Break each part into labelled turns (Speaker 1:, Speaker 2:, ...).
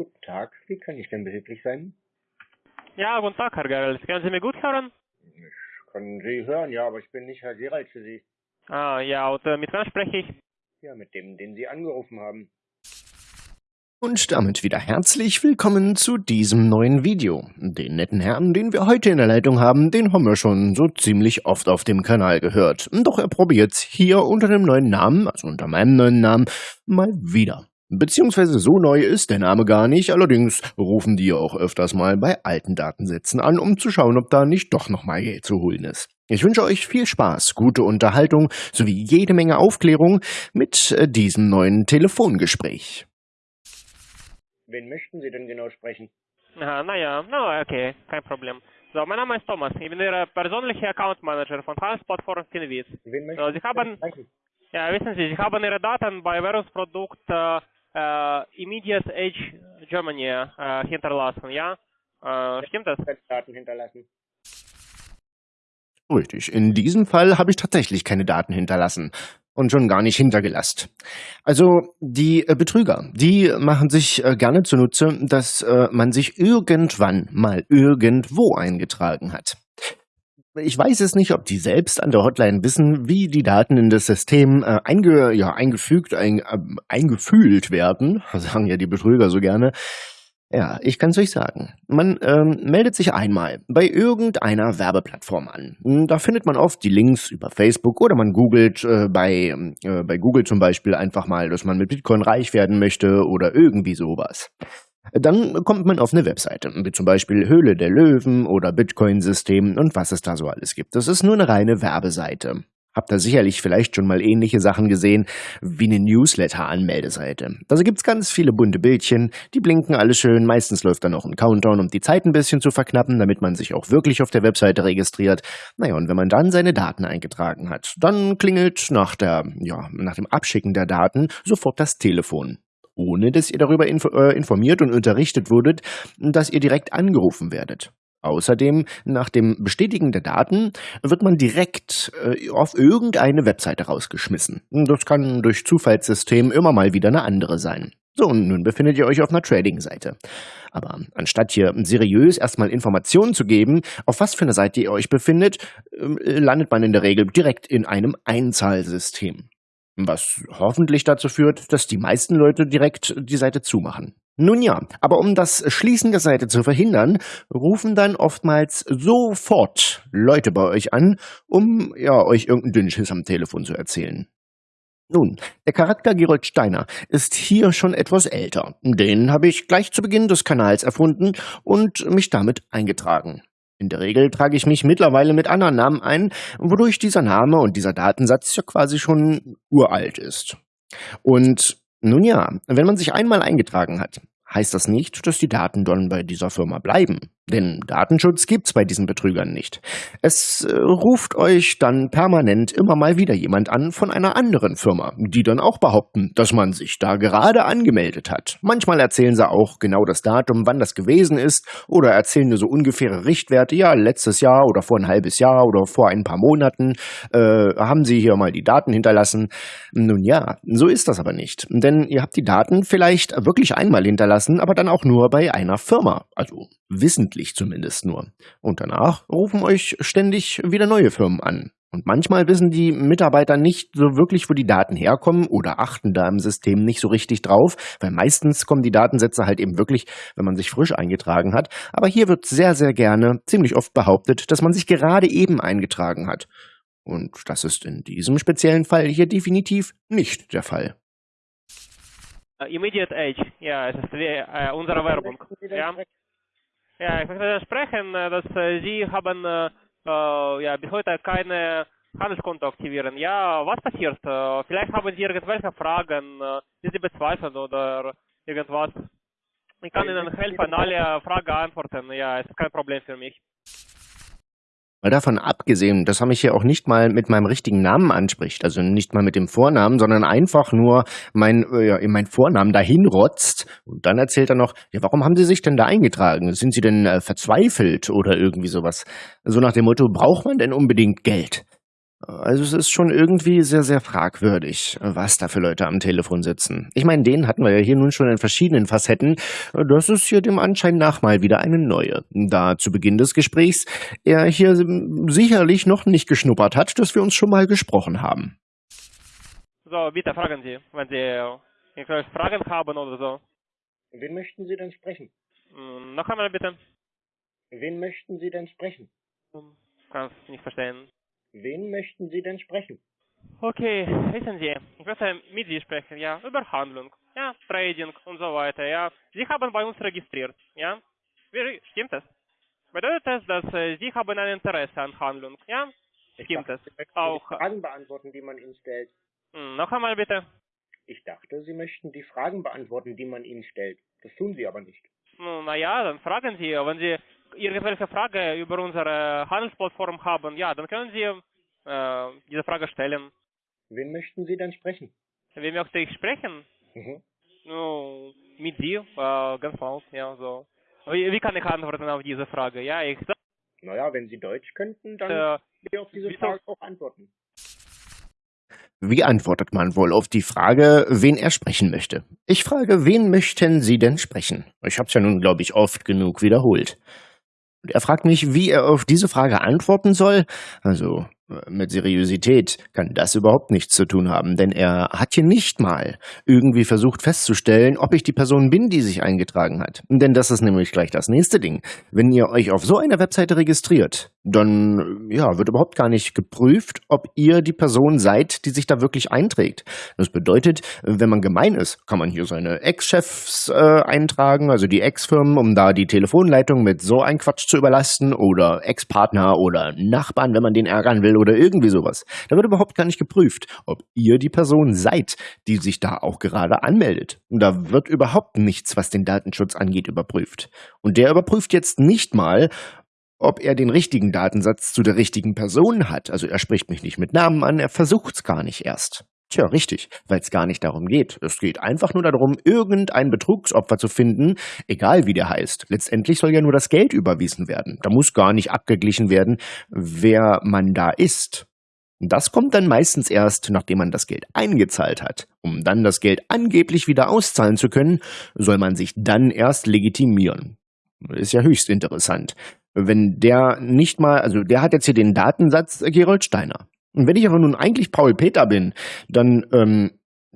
Speaker 1: Guten Tag, wie kann ich denn behilflich sein?
Speaker 2: Ja, guten Tag, Herr Gerels. Können Sie mich gut hören?
Speaker 1: Ich kann Sie hören, ja, aber ich bin nicht Herr Gerald für Sie.
Speaker 2: Ah, ja, und äh, mit wem spreche ich?
Speaker 1: Ja, mit dem, den Sie angerufen haben.
Speaker 3: Und damit wieder herzlich willkommen zu diesem neuen Video. Den netten Herrn, den wir heute in der Leitung haben, den haben wir schon so ziemlich oft auf dem Kanal gehört. Doch er probiert's hier unter dem neuen Namen, also unter meinem neuen Namen, mal wieder. Beziehungsweise so neu ist der Name gar nicht, allerdings rufen die auch öfters mal bei alten Datensätzen an, um zu schauen, ob da nicht doch nochmal Geld zu holen ist. Ich wünsche euch viel Spaß, gute Unterhaltung sowie jede Menge Aufklärung mit äh, diesem neuen Telefongespräch.
Speaker 1: Wen möchten Sie denn genau sprechen?
Speaker 2: Aha, naja, na okay, kein Problem. So, mein Name ist Thomas. Ich bin Ihr persönlicher Account Manager von Transport for Finviz.
Speaker 1: Wen möchten
Speaker 2: So, Sie haben, ja, wissen Sie, Sie haben Ihre Daten bei Währungsprodukt äh, äh, Immediate Age Germany äh, hinterlassen, ja? Äh, stimmt das?
Speaker 1: Daten hinterlassen.
Speaker 3: Richtig, in diesem Fall habe ich tatsächlich keine Daten hinterlassen und schon gar nicht hintergelasst. Also die äh, Betrüger, die machen sich äh, gerne zunutze, dass äh, man sich irgendwann mal irgendwo eingetragen hat. Ich weiß es nicht, ob die selbst an der Hotline wissen, wie die Daten in das System äh, einge, ja, eingefügt, ein, äh, eingefühlt werden, sagen ja die Betrüger so gerne. Ja, ich kann's euch sagen. Man ähm, meldet sich einmal bei irgendeiner Werbeplattform an. Da findet man oft die Links über Facebook oder man googelt äh, bei, äh, bei Google zum Beispiel einfach mal, dass man mit Bitcoin reich werden möchte oder irgendwie sowas. Dann kommt man auf eine Webseite, wie zum Beispiel Höhle der Löwen oder Bitcoin-System und was es da so alles gibt. Das ist nur eine reine Werbeseite. Habt ihr sicherlich vielleicht schon mal ähnliche Sachen gesehen, wie eine Newsletter-Anmeldeseite. Da gibt's ganz viele bunte Bildchen, die blinken alle schön, meistens läuft dann noch ein Countdown, um die Zeit ein bisschen zu verknappen, damit man sich auch wirklich auf der Webseite registriert. Naja, und wenn man dann seine Daten eingetragen hat, dann klingelt nach der, ja, nach dem Abschicken der Daten sofort das Telefon ohne dass ihr darüber äh, informiert und unterrichtet wurdet, dass ihr direkt angerufen werdet. Außerdem, nach dem Bestätigen der Daten wird man direkt äh, auf irgendeine Webseite rausgeschmissen. Das kann durch Zufallssystem immer mal wieder eine andere sein. So, und nun befindet ihr euch auf einer Trading-Seite. Aber anstatt hier seriös erstmal Informationen zu geben, auf was für eine Seite ihr euch befindet, äh, landet man in der Regel direkt in einem Einzahlsystem. Was hoffentlich dazu führt, dass die meisten Leute direkt die Seite zumachen. Nun ja, aber um das Schließen der Seite zu verhindern, rufen dann oftmals sofort Leute bei euch an, um ja euch irgendeinen Dünnschiss am Telefon zu erzählen. Nun, der Charakter Gerold Steiner ist hier schon etwas älter. Den habe ich gleich zu Beginn des Kanals erfunden und mich damit eingetragen. In der Regel trage ich mich mittlerweile mit anderen Namen ein, wodurch dieser Name und dieser Datensatz ja quasi schon uralt ist. Und nun ja, wenn man sich einmal eingetragen hat, heißt das nicht, dass die Daten dann bei dieser Firma bleiben. Denn Datenschutz gibt's bei diesen Betrügern nicht. Es äh, ruft euch dann permanent immer mal wieder jemand an von einer anderen Firma, die dann auch behaupten, dass man sich da gerade angemeldet hat. Manchmal erzählen sie auch genau das Datum, wann das gewesen ist, oder erzählen nur so ungefähre Richtwerte, ja, letztes Jahr oder vor ein halbes Jahr oder vor ein paar Monaten äh, haben sie hier mal die Daten hinterlassen. Nun ja, so ist das aber nicht. Denn ihr habt die Daten vielleicht wirklich einmal hinterlassen, aber dann auch nur bei einer Firma. Also wissentlich zumindest nur. Und danach rufen euch ständig wieder neue Firmen an. Und manchmal wissen die Mitarbeiter nicht so wirklich, wo die Daten herkommen oder achten da im System nicht so richtig drauf, weil meistens kommen die Datensätze halt eben wirklich, wenn man sich frisch eingetragen hat. Aber hier wird sehr, sehr gerne, ziemlich oft behauptet, dass man sich gerade eben eingetragen hat. Und das ist in diesem speziellen Fall hier definitiv nicht der Fall.
Speaker 2: Immediate Age, ja, es ist wie, unsere Werbung. Ja. Ja, ich möchte sprechen, dass Sie haben äh, äh, ja, bis heute keine Handelskonto aktivieren. Ja, was passiert? Äh, vielleicht haben Sie irgendwelche Fragen, die Sie bezweifeln oder irgendwas. Ich kann Ihnen helfen, alle Fragen antworten. Ja, es ist kein Problem für mich.
Speaker 3: Mal davon abgesehen, dass er mich hier auch nicht mal mit meinem richtigen Namen anspricht, also nicht mal mit dem Vornamen, sondern einfach nur mein, äh, ja, in meinen Vornamen dahin rotzt. Und dann erzählt er noch, ja, warum haben Sie sich denn da eingetragen? Sind Sie denn äh, verzweifelt oder irgendwie sowas? So nach dem Motto, braucht man denn unbedingt Geld? Also es ist schon irgendwie sehr, sehr fragwürdig, was da für Leute am Telefon sitzen. Ich meine, den hatten wir ja hier nun schon in verschiedenen Facetten. Das ist hier dem Anschein nach mal wieder eine neue. Da zu Beginn des Gesprächs er hier sicherlich noch nicht geschnuppert hat, dass wir uns schon mal gesprochen haben.
Speaker 2: So, bitte fragen Sie, wenn Sie irgendwelche Fragen haben oder so.
Speaker 1: Wen möchten Sie denn sprechen?
Speaker 2: Hm, Noch einmal bitte.
Speaker 1: Wen möchten Sie denn sprechen?
Speaker 2: Hm, Kann's nicht verstehen.
Speaker 1: Wen möchten Sie denn sprechen?
Speaker 2: Okay, wissen Sie, ich möchte mit Sie sprechen, ja, über Handlung, ja, Trading und so weiter, ja. Sie haben bei uns registriert, ja. Wie, stimmt das? Bedeutet das, dass äh, Sie haben ein Interesse an Handlung, ja? Stimmt
Speaker 1: dachte,
Speaker 2: das? Auch,
Speaker 1: die Fragen beantworten, die man Ihnen stellt.
Speaker 2: hm, noch einmal bitte.
Speaker 1: Ich dachte, Sie möchten die Fragen beantworten, die man Ihnen stellt. Das tun Sie aber nicht.
Speaker 2: Naja, dann fragen Sie, wenn Sie irgendwelche Frage über unsere Handelsplattform haben, ja, dann können Sie äh, diese Frage stellen.
Speaker 1: Wen möchten Sie denn sprechen?
Speaker 2: Wie möchte ich sprechen?
Speaker 1: Mhm.
Speaker 2: Ну, mit Sie, äh, ganz mal, ja, so. Wie, wie kann ich antworten auf diese Frage? Ja, ich sag,
Speaker 1: Naja, wenn Sie Deutsch könnten, dann
Speaker 2: äh,
Speaker 1: können Sie auf diese Frage auch antworten.
Speaker 3: Wie antwortet man wohl auf die Frage, wen er sprechen möchte? Ich frage, wen möchten Sie denn sprechen? Ich hab's ja nun, glaube ich, oft genug wiederholt. Und er fragt mich, wie er auf diese Frage antworten soll. Also, mit Seriosität kann das überhaupt nichts zu tun haben, denn er hat hier nicht mal irgendwie versucht festzustellen, ob ich die Person bin, die sich eingetragen hat. Denn das ist nämlich gleich das nächste Ding. Wenn ihr euch auf so einer Webseite registriert, dann ja, wird überhaupt gar nicht geprüft, ob ihr die Person seid, die sich da wirklich einträgt. Das bedeutet, wenn man gemein ist, kann man hier seine Ex-Chefs äh, eintragen, also die Ex-Firmen, um da die Telefonleitung mit so ein Quatsch zu überlasten oder Ex-Partner oder Nachbarn, wenn man den ärgern will oder irgendwie sowas. Da wird überhaupt gar nicht geprüft, ob ihr die Person seid, die sich da auch gerade anmeldet. Und da wird überhaupt nichts, was den Datenschutz angeht, überprüft. Und der überprüft jetzt nicht mal, ob er den richtigen Datensatz zu der richtigen Person hat. Also er spricht mich nicht mit Namen an, er versucht's gar nicht erst. Tja, richtig, weil es gar nicht darum geht. Es geht einfach nur darum, irgendein Betrugsopfer zu finden, egal wie der heißt. Letztendlich soll ja nur das Geld überwiesen werden. Da muss gar nicht abgeglichen werden, wer man da ist. Das kommt dann meistens erst, nachdem man das Geld eingezahlt hat. Um dann das Geld angeblich wieder auszahlen zu können, soll man sich dann erst legitimieren. Ist ja höchst interessant. Wenn der nicht mal, also der hat jetzt hier den Datensatz äh, Gerold Steiner. Und wenn ich aber nun eigentlich Paul Peter bin, dann, ähm,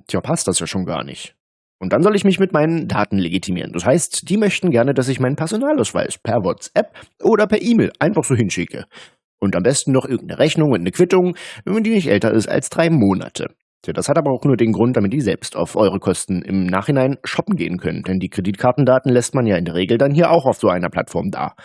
Speaker 3: tja, passt das ja schon gar nicht. Und dann soll ich mich mit meinen Daten legitimieren. Das heißt, die möchten gerne, dass ich meinen Personalausweis per WhatsApp oder per E-Mail einfach so hinschicke. Und am besten noch irgendeine Rechnung und eine Quittung, wenn die nicht älter ist als drei Monate. Tja, das hat aber auch nur den Grund, damit die selbst auf eure Kosten im Nachhinein shoppen gehen können. Denn die Kreditkartendaten lässt man ja in der Regel dann hier auch auf so einer Plattform da.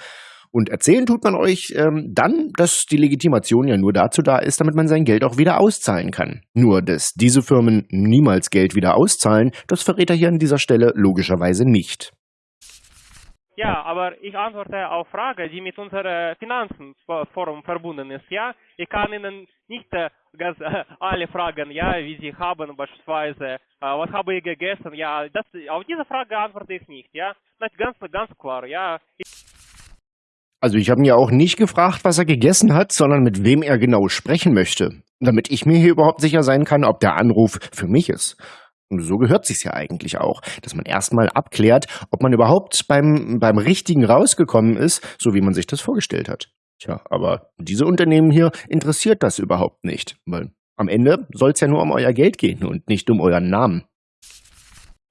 Speaker 3: Und erzählen tut man euch ähm, dann, dass die Legitimation ja nur dazu da ist, damit man sein Geld auch wieder auszahlen kann. Nur, dass diese Firmen niemals Geld wieder auszahlen, das verrät er hier an dieser Stelle logischerweise nicht.
Speaker 2: Ja, aber ich antworte auf Frage, die mit unserer Finanzenforum verbunden ist. Ja, ich kann Ihnen nicht äh, ganz äh, alle fragen, ja, wie Sie haben beispielsweise, äh, was habe ich gegessen, ja, das, auf diese Frage antworte ich nicht, ja, das ist ganz, ganz klar, ja.
Speaker 3: Also ich habe ihn ja auch nicht gefragt, was er gegessen hat, sondern mit wem er genau sprechen möchte, damit ich mir hier überhaupt sicher sein kann, ob der Anruf für mich ist. Und so gehört sich's ja eigentlich auch, dass man erstmal abklärt, ob man überhaupt beim, beim Richtigen rausgekommen ist, so wie man sich das vorgestellt hat. Tja, aber diese Unternehmen hier interessiert das überhaupt nicht, weil am Ende soll's ja nur um euer Geld gehen und nicht um euren Namen.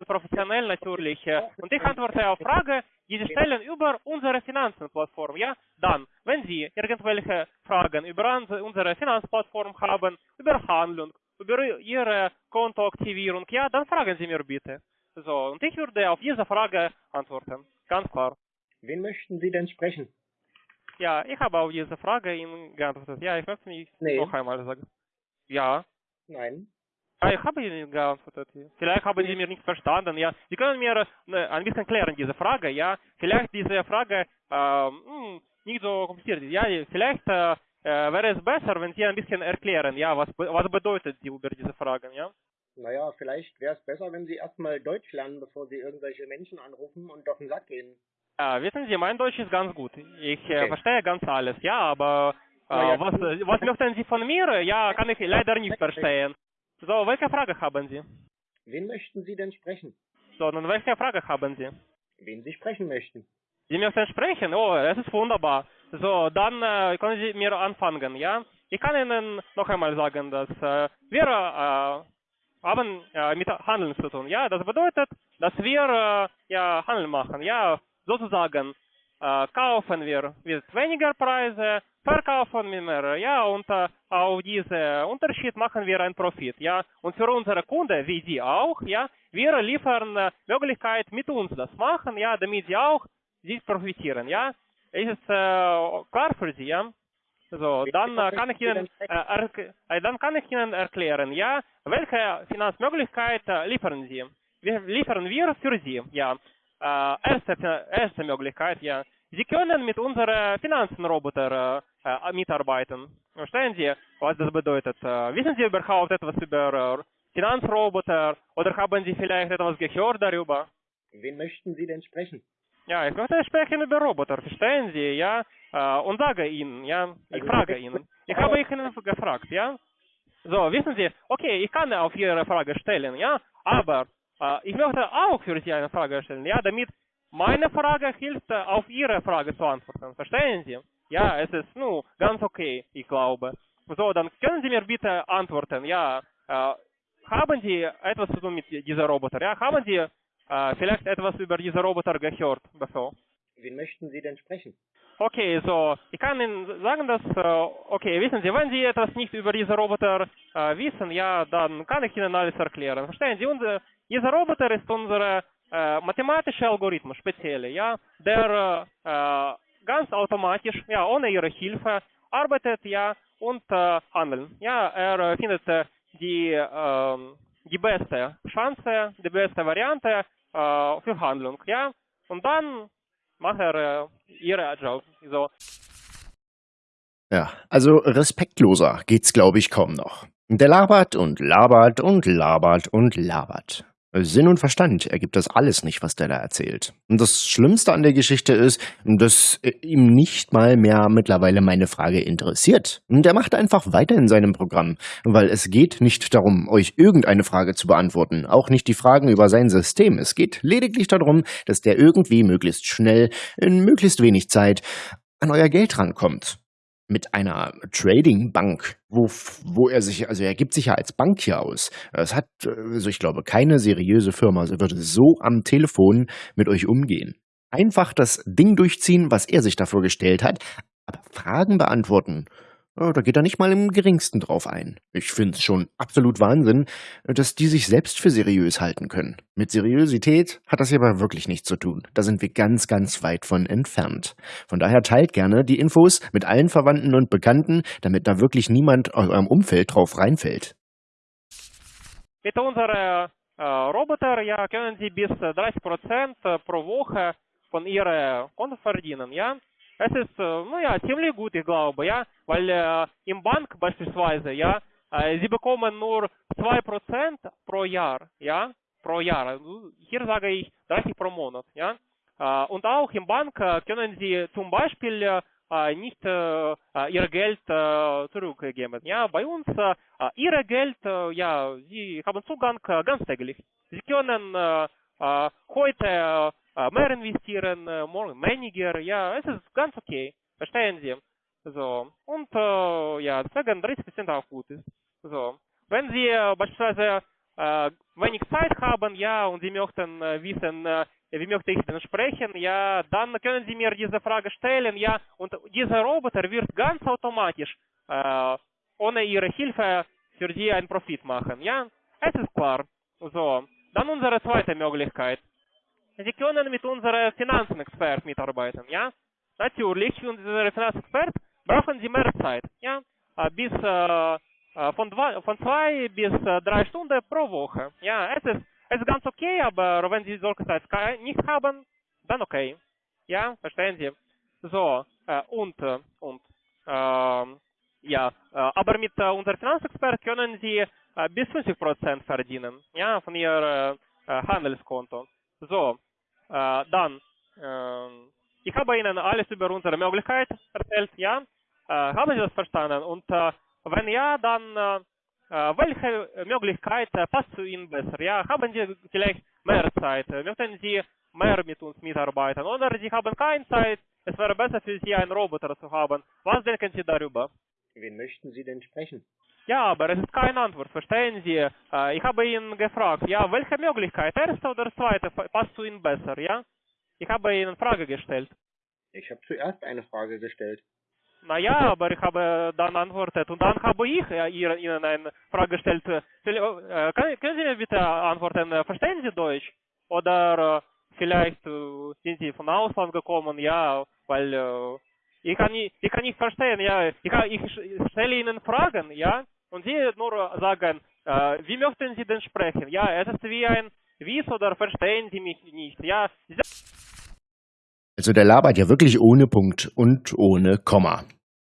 Speaker 2: Professionell natürlich. äh, Und ich antworte auf Frage, die Sie stellen über unsere Finanzenplattform. Ja, dann, wenn Sie irgendwelche Fragen über unsere Finanzplattform haben, über Handlung, über Ihre Kontoaktivierung, ja, dann fragen Sie mir bitte. So, und ich würde auf diese Frage antworten. Ganz klar.
Speaker 1: Wen möchten Sie denn sprechen?
Speaker 2: Ja, ich habe auf diese Frage Ihnen geantwortet. Ja, ich möchte mich
Speaker 1: Nee.
Speaker 2: noch einmal sagen. Ja.
Speaker 1: Nein.
Speaker 2: Ja, ich habe Ihnen geantwortet. Vielleicht haben Sie mir nicht verstanden. Ja, Sie können mir äh, ein bisschen klären diese Frage. Ja, vielleicht diese Frage ähm, hm, nicht so kompliziert ist. Ja, vielleicht äh, äh, wäre es besser, wenn Sie ein bisschen erklären. Ja, was was bedeutet die über diese Fragen? Ja.
Speaker 1: Naja, vielleicht wäre es besser, wenn Sie erstmal Deutsch lernen, bevor Sie irgendwelche Menschen anrufen und auf den Sack gehen.
Speaker 2: Ja, wissen Sie, mein Deutsch ist ganz gut. Ich äh,
Speaker 1: Okay.
Speaker 2: verstehe ganz alles. Ja, aber
Speaker 1: Na ja,
Speaker 2: was, äh, was möchten Sie von mir? Ja, kann ich leider nicht verstehen. So, welche Frage haben Sie?
Speaker 1: Wen möchten Sie denn sprechen?
Speaker 2: So, dann welche Frage haben Sie?
Speaker 1: Wen Sie sprechen möchten?
Speaker 2: Sie möchten sprechen? Oh, es ist wunderbar. So, dann äh, können Sie mir anfangen, ja? Ich kann Ihnen noch einmal sagen, dass äh, wir äh, haben äh, mit Handeln zu tun. Ja, das bedeutet, dass wir äh, ja Handel machen. Ja, sozusagen äh, kaufen wir mit weniger Preise, verkaufen wir mehr. Ja, und auf diesen Unterschied machen wir einen Profit. Ja, und für unsere Kunden, wie Sie auch, ja, wir liefern Möglichkeit mit uns das machen, ja, damit sie auch sich profitieren. Ja, ist es äh, klar für Sie? Ja. So, dann äh, kann ich Ihnen äh, dann kann ich Ihnen erklären, ja, welche Finanzmöglichkeit liefern Sie? Wir liefern wir für Sie, ja. Erste, erste Möglichkeit, ja. Sie können mit unserem Finanzenroboter mitarbeiten. Verstehen Sie, was das bedeutet? Wissen Sie überhaupt etwas über Finanzroboter oder haben Sie vielleicht etwas gehört darüber?
Speaker 1: Wen möchten Sie denn sprechen?
Speaker 2: Ja, ich möchte sprechen über Roboter, verstehen Sie, ja? Äh, und sage Ihnen, ja, ich frage Ihnen. Ich habe Ihnen gefragt, ja? So, wissen Sie, okay, ich kann auf Ihre Frage stellen, ja? Aber äh, ich möchte auch für Sie eine Frage stellen, ja? Damit meine Frage hilft, äh, auf Ihre Frage zu antworten, verstehen Sie? Ja, es ist, nu, ganz okay, ich glaube. So, dann können Sie mir bitte antworten, ja? Äh, haben Sie etwas zu tun mit diesem Roboter, ja? Haben Sie äh, vielleicht etwas über diese Roboter gehört bevor?
Speaker 1: Wen möchten Sie denn sprechen?
Speaker 2: Okay, so, ich kann Ihnen sagen, dass, äh, okay, wissen Sie, wenn Sie etwas nicht über diese Roboter äh, wissen, ja, dann kann ich Ihnen alles erklären. Verstehen Sie, unser, dieser Roboter ist unser äh, mathematischer Algorithmus, spezielle, ja, der äh, ganz automatisch, ja, ohne Ihre Hilfe arbeitet, ja, und äh, handeln. Ja, er äh, findet äh, die, äh, die beste Chance, die beste Variante äh, für Handlung, ja, und dann macht er äh, ihre Job. So.
Speaker 3: Ja, also respektloser geht's, glaube ich, kaum noch. Der labert und labert und labert und labert. Sinn und Verstand ergibt das alles nicht, was der da erzählt. Und das Schlimmste an der Geschichte ist, dass ihm nicht mal mehr mittlerweile meine Frage interessiert. Und er macht einfach weiter in seinem Programm, weil es geht nicht darum, euch irgendeine Frage zu beantworten, auch nicht die Fragen über sein System. Es geht lediglich darum, dass der irgendwie möglichst schnell, in möglichst wenig Zeit, an euer Geld rankommt mit einer Trading-Bank, wo, wo er sich, also er gibt sich ja als Bankier aus. Es hat, also ich glaube, keine seriöse Firma würde so am Telefon mit euch umgehen. Einfach das Ding durchziehen, was er sich dafür gestellt hat, aber Fragen beantworten, ja, da geht er nicht mal im geringsten drauf ein. Ich finde es schon absolut Wahnsinn, dass die sich selbst für seriös halten können. Mit Seriosität hat das hier aber wirklich nichts zu tun. Da sind wir ganz, ganz weit von entfernt. Von daher teilt gerne die Infos mit allen Verwandten und Bekannten, damit da wirklich niemand aus eurem Umfeld drauf reinfällt.
Speaker 2: Mit unserem äh, Roboter ja, können Sie bis 30% pro Woche von Ihrem Konto verdienen, ja. Es ist, ну ja, ziemlich gut, ich glaube, ja, weil äh, im Bank beispielsweise, ja, äh, sie bekommen nur 2% pro Jahr, ja, pro Jahr. Hier sage ich 30 pro Monat, ja. Äh, und auch im Bank äh, können sie zum Beispiel äh, nicht äh, ihr Geld äh, zurückgeben. Ja, bei uns äh, ihr Geld, äh, ja, sie haben Zugang äh, ganz täglich. Sie können äh, äh, heute äh, mehr investieren, morgen weniger. Ja, es ist ganz okay. Verstehen Sie? So. Und äh, ja, deswegen 30% auch gut ist. So. Wenn Sie äh, beispielsweise äh, wenig Zeit haben, ja, und Sie möchten äh, wissen, äh, wie möchte ich denn sprechen, ja, dann können Sie mir diese Frage stellen, ja, und dieser Roboter wird ganz automatisch äh, ohne Ihre Hilfe für Sie einen Profit machen, ja. Es ist klar. So. Dann unsere zweite Möglichkeit. Sie können mit unserem Finanzenexpert mitarbeiten, ja. Natürlich, für unseren Finanzexpert brauchen Sie mehr Zeit, ja. Bis äh, von, zwei, von zwei bis drei Stunden pro Woche. Ja, es ist, es ist ganz okay, aber wenn Sie solche Zeit nicht haben, dann okay. Ja, verstehen Sie? So, äh, und, und, äh, ja, aber mit äh, unserem Finanzexpert können Sie bis 50% verdienen, ja, von Ihr Handelskonto. So, dann, ich habe Ihnen alles über unsere Möglichkeit erzählt, ja. haben Sie das verstanden? Und wenn ja, dann welche Möglichkeit passt zu Ihnen besser? Ja, haben Sie vielleicht mehr Zeit? Möchten Sie mehr mit uns mitarbeiten? Oder Sie haben keine Zeit? Es wäre besser für Sie, einen Roboter zu haben. Was denken Sie darüber?
Speaker 1: Wen möchten Sie denn sprechen?
Speaker 2: Ja, aber es ist keine Antwort, verstehen Sie? Ich habe ihn gefragt, ja, welche Möglichkeit, erste oder zweite, passt zu Ihnen besser, ja? Ich habe Ihnen eine Frage gestellt.
Speaker 1: Ich habe zuerst eine Frage gestellt.
Speaker 2: Naja, aber ich habe dann antwortet und dann habe ich Ihnen eine Frage gestellt. Können Sie mir bitte antworten, verstehen Sie Deutsch? Oder vielleicht sind Sie von Ausland gekommen, ja, weil ich kann nicht, ich kann nicht verstehen, ja, ich, ich stelle Ihnen Fragen, ja, und Sie nur sagen, äh, wie möchten Sie denn sprechen? Ja, es ist wie ein Wies oder verstehen Sie mich nicht, ja.
Speaker 3: Also der labert ja wirklich ohne Punkt und ohne Komma.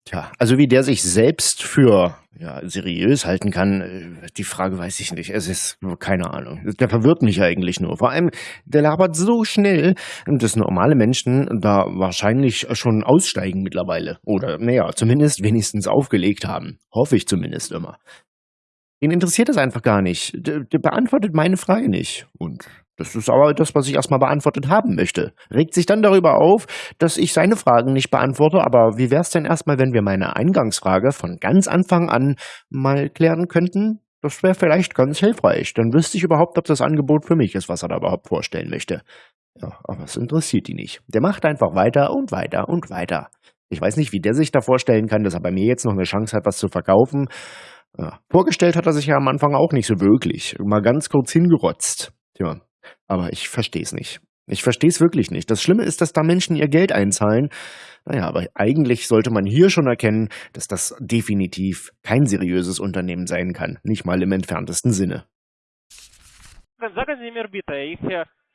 Speaker 3: Tja, also wie der sich selbst für ja, seriös halten kann, äh, die Frage weiß ich nicht. Es ist keine Ahnung. Der verwirrt mich eigentlich nur. Vor allem, der labert so schnell, dass normale Menschen da wahrscheinlich schon aussteigen mittlerweile. Oder, naja, zumindest wenigstens aufgelegt haben. Hoffe ich zumindest immer. Ihn interessiert das einfach gar nicht. Der, der beantwortet meine Frage nicht. Und das ist aber das, was ich erstmal beantwortet haben möchte. Regt sich dann darüber auf, dass ich seine Fragen nicht beantworte, aber wie wäre es denn erstmal, wenn wir meine Eingangsfrage von ganz Anfang an mal klären könnten? Das wäre vielleicht ganz hilfreich. Dann wüsste ich überhaupt, ob das Angebot für mich ist, was er da überhaupt vorstellen möchte. Ja, aber es interessiert ihn nicht. Der macht einfach weiter und weiter und weiter. Ich weiß nicht, wie der sich da vorstellen kann, dass er bei mir jetzt noch eine Chance hat, was zu verkaufen. Ja, vorgestellt hat er sich ja am Anfang auch nicht so wirklich. Mal ganz kurz hingerotzt. Tja, aber ich verstehe es nicht. Ich verstehe es wirklich nicht. Das Schlimme ist, dass da Menschen ihr Geld einzahlen. Naja, aber eigentlich sollte man hier schon erkennen, dass das definitiv kein seriöses Unternehmen sein kann. Nicht mal im entferntesten Sinne.
Speaker 2: Sagen Sie mir bitte, ich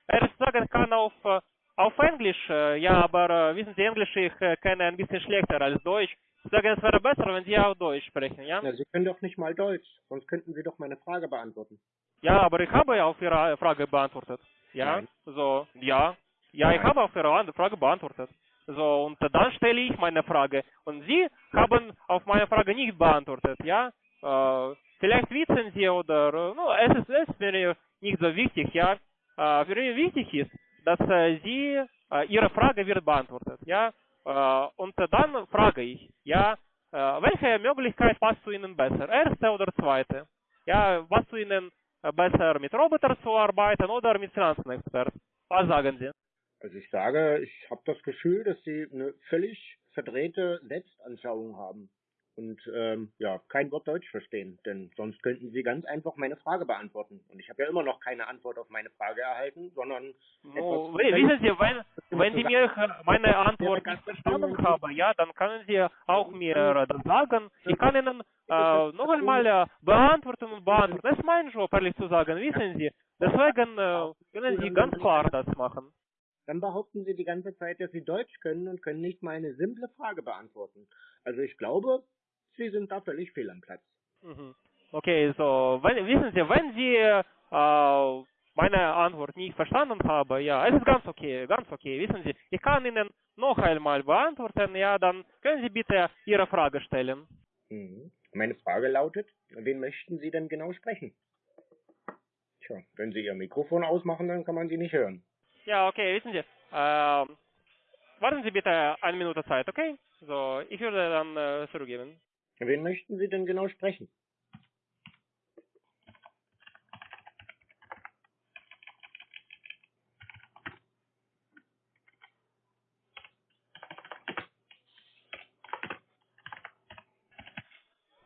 Speaker 2: erst sagen kann auf, äh, auf Englisch, äh, ja, aber äh, wissen Sie, Englisch ich kenne ein bisschen schlechter als Deutsch. Ich sage, es wäre besser, wenn Sie auch Deutsch sprechen, ja?
Speaker 1: ja? Sie können doch nicht mal Deutsch, sonst könnten Sie doch meine Frage beantworten.
Speaker 2: Ja, aber ich habe ja auf Ihre Frage beantwortet. Ja, Nein. so, ja. Ja, Nein. ich habe auf Ihre Frage beantwortet. So, und dann stelle ich meine Frage. Und Sie haben auf meine Frage nicht beantwortet, ja. Äh, vielleicht wissen Sie oder, no, es ist, es ist mir nicht so wichtig, ja. Äh, für mich wichtig ist, dass äh, Sie, äh, Ihre Frage wird beantwortet, ja. Äh, und dann frage ich, ja, äh, welche Möglichkeit passt zu Ihnen besser? Erste oder zweite? Ja, was zu Ihnen besser mit Robotern zu arbeiten oder mit Finanzenexperten? Was sagen Sie?
Speaker 1: Also ich sage, ich habe das Gefühl, dass Sie eine völlig verdrehte Selbstanschauung haben und ähm, ja, kein Wort Deutsch verstehen, denn sonst könnten Sie ganz einfach meine Frage beantworten. Und ich habe ja immer noch keine Antwort auf meine Frage erhalten, sondern
Speaker 2: oh, wissen Sie, wenn, wenn Sie mir meine Antwort nicht verstanden haben, ja, dann können Sie auch mir das sagen. Ich kann Ihnen äh, noch einmal äh, beantworten und beantworten. Das ist mein Job, ehrlich zu sagen, wissen Sie. Deswegen äh, können Sie ganz klar das machen.
Speaker 1: Dann behaupten Sie die ganze Zeit, dass Sie Deutsch können und können nicht mal eine simple Frage beantworten. Also ich glaube, Sie sind da völlig fehl am Platz.
Speaker 2: Mhm. Okay, so, wenn, wissen Sie, wenn Sie äh, meine Antwort nicht verstanden haben, ja, es ist ganz okay, ganz okay, wissen Sie, ich kann Ihnen noch einmal beantworten, ja, dann können Sie bitte Ihre Frage stellen.
Speaker 1: Mhm. Meine Frage lautet, wen möchten Sie denn genau sprechen? Tja, wenn Sie Ihr Mikrofon ausmachen, dann kann man Sie nicht hören.
Speaker 2: Ja, okay, wissen Sie, äh, warten Sie bitte eine Minute Zeit, okay? So, ich würde dann äh, zurückgeben.
Speaker 1: Wen möchten Sie denn genau sprechen?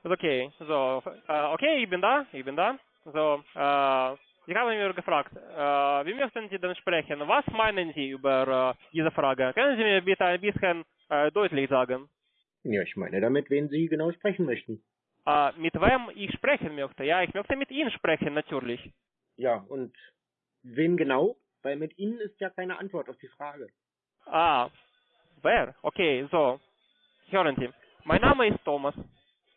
Speaker 2: Okay, so, äh, okay, ich bin da, ich bin da. So, äh, ich habe mir gefragt, äh, wie möchten Sie denn sprechen? Was meinen Sie über diese Frage? Können Sie mir bitte ein bisschen deutlich sagen?
Speaker 1: Ja, ich meine damit, wen Sie genau sprechen möchten.
Speaker 2: Äh, mit wem ich sprechen möchte? Ja, ich möchte mit Ihnen sprechen, natürlich.
Speaker 1: Ja, und wen genau? Weil mit Ihnen ist ja keine Antwort auf die Frage.
Speaker 2: Ah, wer? Okay, so. Hören Sie. Mein Name ist Thomas.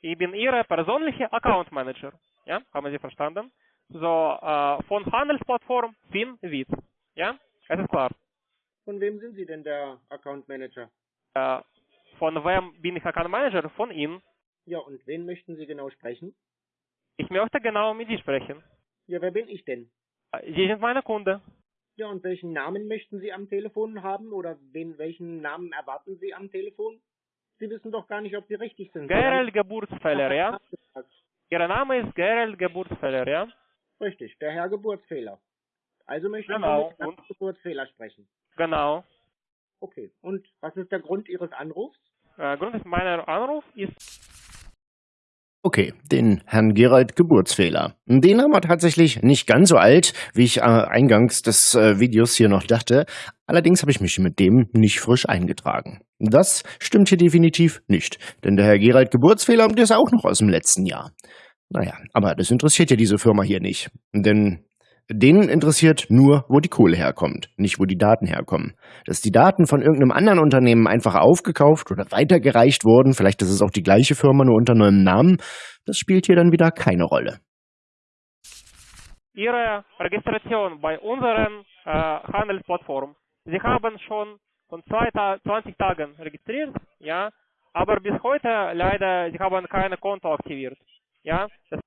Speaker 2: Ich bin Ihr persönlicher Account Manager. Ja, haben Sie verstanden? So, äh, von Handelsplattform FinWiz. Ja, es ist klar.
Speaker 1: Von wem sind Sie denn der Account Manager?
Speaker 2: Äh, von wem bin ich Account Manager? Von Ihnen.
Speaker 1: Ja, und wen möchten Sie genau sprechen?
Speaker 2: Ich möchte genau mit Sie sprechen.
Speaker 1: Ja, wer bin ich denn?
Speaker 2: Sie sind meine Kunde.
Speaker 1: Ja, und welchen Namen möchten Sie am Telefon haben oder wen, welchen Namen erwarten Sie am Telefon? Sie wissen doch gar nicht, ob Sie richtig sind.
Speaker 2: Gerald Geburtsfehler, ja? Ihr Name ist Gerald Geburtsfehler, ja?
Speaker 1: Richtig, der Herr Geburtsfehler. Also möchten
Speaker 2: Genau,
Speaker 1: Sie mit Herrn? Geburtsfehler sprechen.
Speaker 2: Genau.
Speaker 1: Okay, und was ist der Grund Ihres Anrufs?
Speaker 2: Äh, Grund ist meiner Anruf ist
Speaker 3: Okay, den Herrn Gerald Geburtsfehler. Den haben wir tatsächlich nicht ganz so alt, wie ich äh, eingangs des äh, Videos hier noch dachte. Allerdings habe ich mich mit dem nicht frisch eingetragen. Das stimmt hier definitiv nicht, denn der Herr Gerald Geburtsfehler, ist auch noch aus dem letzten Jahr. Naja, aber das interessiert ja diese Firma hier nicht. Denn denen interessiert nur, wo die Kohle herkommt, nicht wo die Daten herkommen. Dass die Daten von irgendeinem anderen Unternehmen einfach aufgekauft oder weitergereicht wurden, vielleicht ist es auch die gleiche Firma, nur unter neuem Namen, das spielt hier dann wieder keine Rolle.
Speaker 2: Ihre Registration bei unseren äh, Handelsplattform. Sie haben schon von zwei Ta 20 Tagen registriert, ja, aber bis heute leider, Sie haben keine Konto aktiviert. Ja, das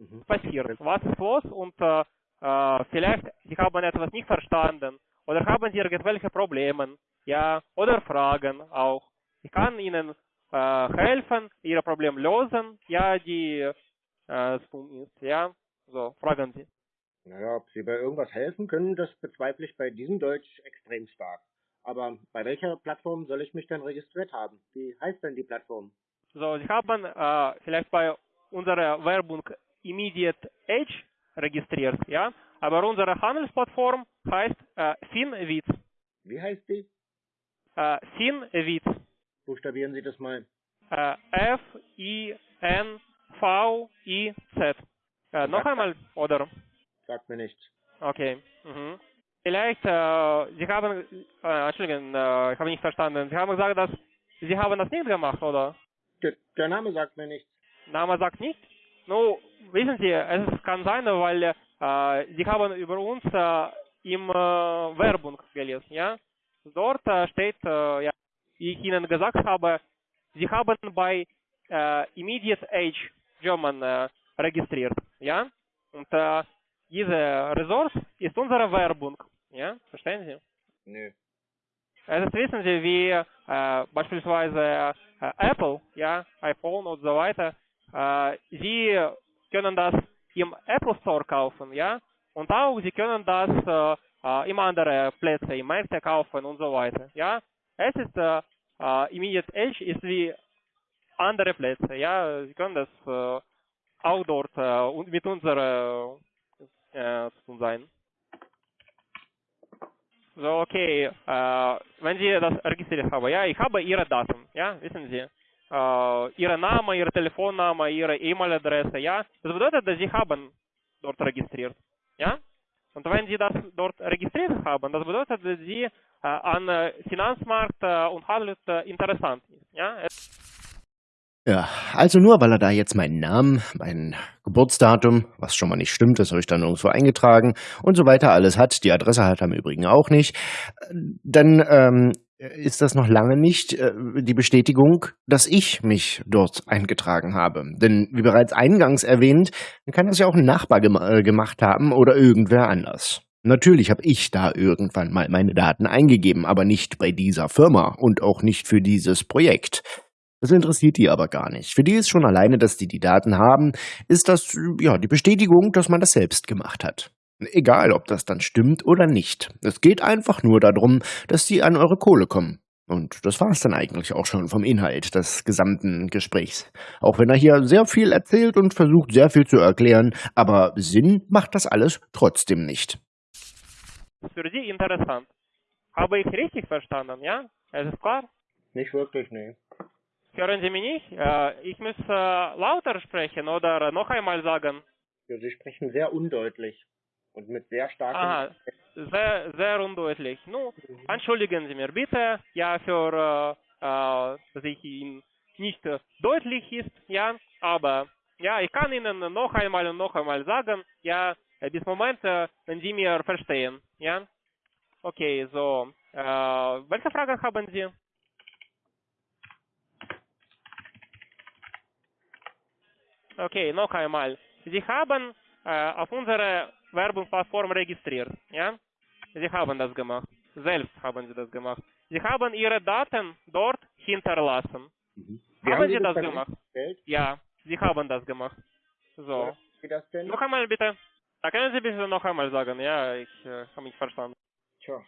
Speaker 1: Mhm.
Speaker 2: passiert. Was ist los? Und äh, äh, vielleicht Sie haben etwas nicht verstanden oder haben Sie irgendwelche Probleme, ja, oder Fragen auch. Ich kann Ihnen äh, helfen, Ihre Probleme lösen, ja, die äh, tun ist, ja. So, fragen Sie.
Speaker 1: Naja, ob Sie bei irgendwas helfen können, das bezweifle ich bei diesem Deutsch extrem stark. Aber bei welcher Plattform soll ich mich denn registriert haben? Wie heißt denn die Plattform?
Speaker 2: So, Sie haben äh, vielleicht bei unserer Werbung Immediate Edge registriert, ja, aber unsere Handelsplattform heißt äh, Finwitz.
Speaker 1: Wie heißt die?
Speaker 2: Äh, Finwitz.
Speaker 1: Buchstabieren Sie das mal.
Speaker 2: Äh, F-I-N-V-I-Z. Äh, noch einmal, oder?
Speaker 1: Sagt mir nichts.
Speaker 2: Okay. Mhm. Vielleicht, äh, Sie haben, äh, Entschuldigung, äh, ich habe nicht verstanden. Sie haben gesagt, dass Sie haben das nicht gemacht, oder?
Speaker 1: Der, der Name sagt mir nichts.
Speaker 2: Name sagt nicht. Nun, wissen Sie, es kann sein, weil äh, Sie haben über uns äh, im äh, Werbung gelesen, ja? Dort äh, steht, äh, ja, wie ich Ihnen gesagt habe, Sie haben bei äh, Immediate Age German äh, registriert, ja? Und äh, diese Ressource ist unsere Werbung, ja? Verstehen Sie?
Speaker 1: Nö.
Speaker 2: Das ist, wissen Sie, wie äh, beispielsweise äh, Apple, ja, iPhone und so weiter, äh, Sie können das im Apple Store kaufen, ja, und auch Sie können das äh, äh, im andere Plätze, im Märkte kaufen und so weiter, ja. Es ist äh, äh, Immediate Edge ist wie andere Plätze, ja. Sie können das äh, auch dort äh, und mit unserer äh, zu tun sein. So, okay, wenn Sie das registriert haben, ja, ich habe Ihre Daten, ja, wissen Sie, Ihre Name, Ihre Telefonname, Ihre E-Mail-Adresse, ja, das bedeutet, dass Sie haben dort registriert, ja, und wenn Sie das dort registriert haben, das bedeutet, dass Sie äh, an Finanzmarkt äh, und Handel interessant ist, ja,
Speaker 3: Ja, also nur weil er da jetzt meinen Namen, mein Geburtsdatum, was schon mal nicht stimmt, das habe ich dann irgendwo eingetragen und so weiter alles hat, die Adresse hat er im Übrigen auch nicht, dann ähm, ist das noch lange nicht äh, die Bestätigung, dass ich mich dort eingetragen habe. Denn wie bereits eingangs erwähnt, kann das ja auch ein Nachbar gem äh, gemacht haben oder irgendwer anders. Natürlich habe ich da irgendwann mal meine Daten eingegeben, aber nicht bei dieser Firma und auch nicht für dieses Projekt. Das interessiert die aber gar nicht. Für die ist schon alleine, dass die die Daten haben, ist das ja die Bestätigung, dass man das selbst gemacht hat. Egal, ob das dann stimmt oder nicht. Es geht einfach nur darum, dass die an eure Kohle kommen. Und das war es dann eigentlich auch schon vom Inhalt des gesamten Gesprächs. Auch wenn er hier sehr viel erzählt und versucht sehr viel zu erklären, aber Sinn macht das alles trotzdem nicht.
Speaker 2: ist für Sie interessant. Habe ich richtig verstanden, ja? Es ist klar?
Speaker 1: Nicht wirklich, nee.
Speaker 2: Hören Sie mich nicht? Äh, ich muss äh, lauter sprechen oder noch einmal sagen.
Speaker 1: Ja, Sie sprechen sehr undeutlich und mit sehr starken.
Speaker 2: Aha, sehr, sehr undeutlich. Nun, mhm. entschuldigen Sie mir bitte, ja, für, äh, äh, dass ich Ihnen nicht deutlich ist, ja, aber, ja, ich kann Ihnen noch einmal und noch einmal sagen, ja, bis Moment, äh, wenn Sie mir verstehen, ja. Okay, so, äh, welche Fragen haben Sie? Okay, noch einmal. Sie haben äh, auf unserer Werbungsplattform registriert, ja? Sie haben das gemacht. Selbst haben Sie das gemacht. Sie haben Ihre Daten dort hinterlassen.
Speaker 1: Mhm.
Speaker 2: Haben Sie das
Speaker 1: uns
Speaker 2: gemacht?
Speaker 1: bestellt?
Speaker 2: Ja, Sie haben das gemacht. So.
Speaker 1: Wie das?
Speaker 2: Noch einmal bitte. Da können Sie bitte noch einmal sagen. Ja, ich äh, habe mich verstanden.
Speaker 1: Tja,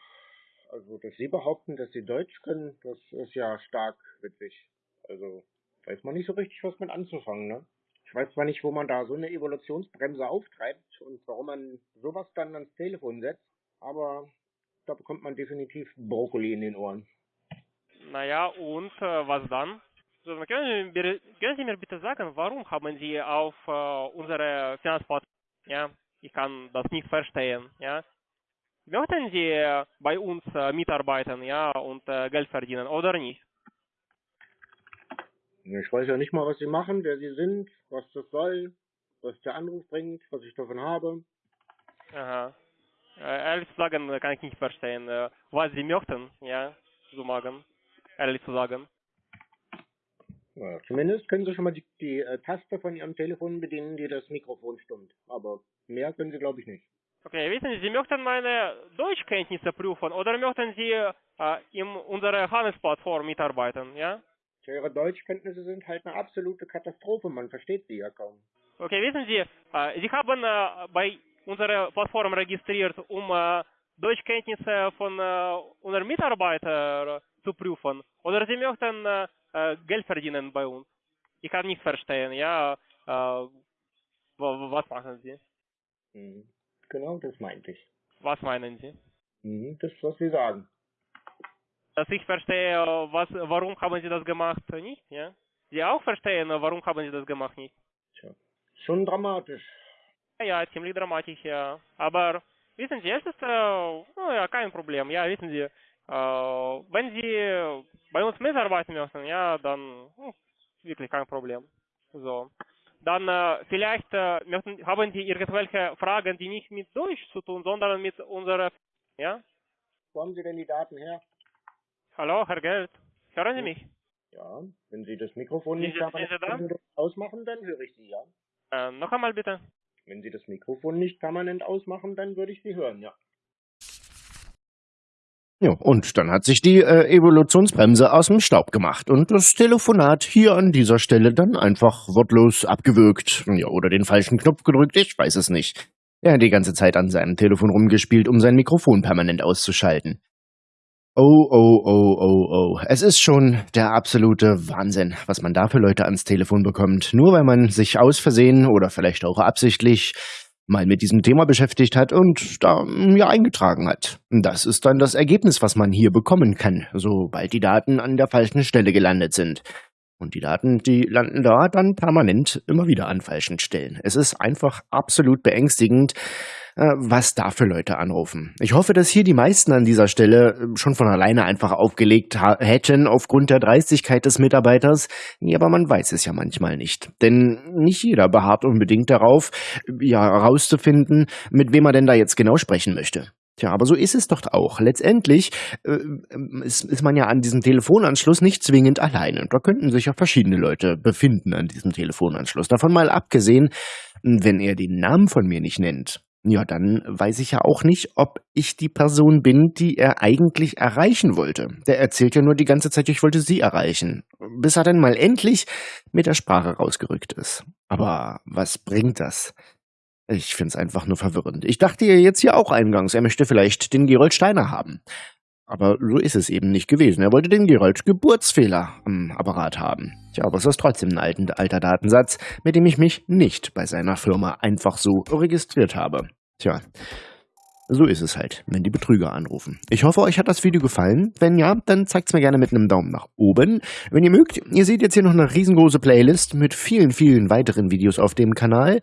Speaker 1: also dass Sie behaupten, dass Sie Deutsch können, das ist ja stark witzig. Also weiß man nicht so richtig, was mit anzufangen, ne? Ich weiß zwar nicht, wo man da so eine Evolutionsbremse auftreibt und warum man sowas dann ans Telefon setzt, aber da bekommt man definitiv Brokkoli in den Ohren.
Speaker 2: Naja, und äh, was dann? So, können, Sie mir, können Sie mir bitte sagen, warum haben Sie auf äh, unsere Finanzplattform, ja, ich kann das nicht verstehen, ja, möchten Sie äh, bei uns äh, mitarbeiten, ja, und äh, Geld verdienen oder nicht?
Speaker 1: Ich weiß ja nicht mal, was Sie machen, wer Sie sind, was das soll, was der Anruf bringt, was ich davon habe.
Speaker 2: Aha. Ehrlich zu sagen, kann ich nicht verstehen, äh, was Sie möchten, ja, zu machen, ehrlich zu sagen.
Speaker 1: Naja, zumindest können Sie schon mal die, die äh, Taste von Ihrem Telefon bedienen, die das Mikrofon stimmt. Aber mehr können Sie, glaube ich, nicht.
Speaker 2: Okay, wissen Sie, Sie möchten meine Deutschkenntnisse prüfen oder möchten Sie äh, in unserer Handelsplattform mitarbeiten, ja?
Speaker 1: Ihre Deutschkenntnisse sind halt eine absolute Katastrophe. Man versteht sie ja kaum.
Speaker 2: Okay, wissen Sie, äh, Sie haben äh, bei unserer Plattform registriert, um äh, Deutschkenntnisse von äh, unseren Mitarbeitern zu prüfen. Oder Sie möchten äh, äh, Geld verdienen bei uns. Ich kann nicht verstehen, ja. Wa- wa- was machen Sie?
Speaker 1: Mhm. Genau, das meinte ich.
Speaker 2: Was meinen Sie?
Speaker 1: Mhm. Das, was Sie sagen.
Speaker 2: Dass ich verstehe, was, warum haben Sie das gemacht, nicht, ja? Sie auch verstehen, warum haben Sie das gemacht, nicht?
Speaker 1: Tja. Schon dramatisch.
Speaker 2: Ja, ja, ziemlich dramatisch, ja. Aber wissen Sie, es ist äh, oh, ja, kein Problem. Ja, wissen Sie, äh, wenn Sie bei uns mitarbeiten möchten, ja, dann hm, wirklich kein Problem. So. Dann äh, vielleicht äh, möchten, haben Sie irgendwelche Fragen, die nicht mit Deutsch zu tun, sondern mit unserer, ja?
Speaker 1: Wo haben Sie denn die Daten her?
Speaker 2: Hallo, Herr Geld, hören Sie mich?
Speaker 1: Ja, wenn Sie das Mikrofon nicht
Speaker 2: Sie- sind Sie da?
Speaker 1: permanent ausmachen, dann höre ich Sie, ja.
Speaker 2: Äh, noch einmal bitte.
Speaker 1: Wenn Sie das Mikrofon nicht permanent ausmachen, dann würde ich Sie hören, ja.
Speaker 3: Ja, und dann hat sich die äh, Evolutionsbremse aus dem Staub gemacht und das Telefonat hier an dieser Stelle dann einfach wortlos abgewürgt. Ja, oder den falschen Knopf gedrückt, ich weiß es nicht. Er hat die ganze Zeit an seinem Telefon rumgespielt, um sein Mikrofon permanent auszuschalten. Oh, oh, oh, oh, oh. Es ist schon der absolute Wahnsinn, was man da für Leute ans Telefon bekommt. Nur weil man sich aus Versehen oder vielleicht auch absichtlich mal mit diesem Thema beschäftigt hat und da ja eingetragen hat. Das ist dann das Ergebnis, was man hier bekommen kann, sobald die Daten an der falschen Stelle gelandet sind. Und die Daten, die landen da dann permanent immer wieder an falschen Stellen. Es ist einfach absolut beängstigend, äh, was da für Leute anrufen. Ich hoffe, dass hier die meisten an dieser Stelle äh, schon von alleine einfach aufgelegt hätten aufgrund der Dreistigkeit des Mitarbeiters. Ja, aber man weiß es ja manchmal nicht. Denn nicht jeder beharrt unbedingt darauf, ja, herauszufinden, mit wem er denn da jetzt genau sprechen möchte. Tja, aber so ist es doch auch. Letztendlich äh, ist, ist man ja an diesem Telefonanschluss nicht zwingend alleine. Da könnten sich ja verschiedene Leute befinden an diesem Telefonanschluss. Davon mal abgesehen, wenn er den Namen von mir nicht nennt, ja, dann weiß ich ja auch nicht, ob ich die Person bin, die er eigentlich erreichen wollte. Der erzählt ja nur die ganze Zeit, ich wollte sie erreichen. Bis er dann mal endlich mit der Sprache rausgerückt ist. Aber was bringt das? Ich find's einfach nur verwirrend. Ich dachte ja jetzt hier auch eingangs, er möchte vielleicht den Gerold Steiner haben. Aber so ist es eben nicht gewesen. Er wollte den Gerold Geburtsfehler am Apparat haben. Tja, aber es ist trotzdem ein alten, alter Datensatz, mit dem ich mich nicht bei seiner Firma einfach so registriert habe. Tja, so ist es halt, wenn die Betrüger anrufen. Ich hoffe, euch hat das Video gefallen. Wenn ja, dann zeigt's mir gerne mit einem Daumen nach oben. Wenn ihr mögt, ihr seht jetzt hier noch eine riesengroße Playlist mit vielen, vielen weiteren Videos auf dem Kanal.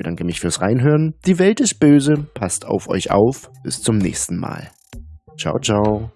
Speaker 3: Bedanke mich fürs Reinhören. Die Welt ist böse. Passt auf euch auf. Bis zum nächsten Mal. Ciao, ciao.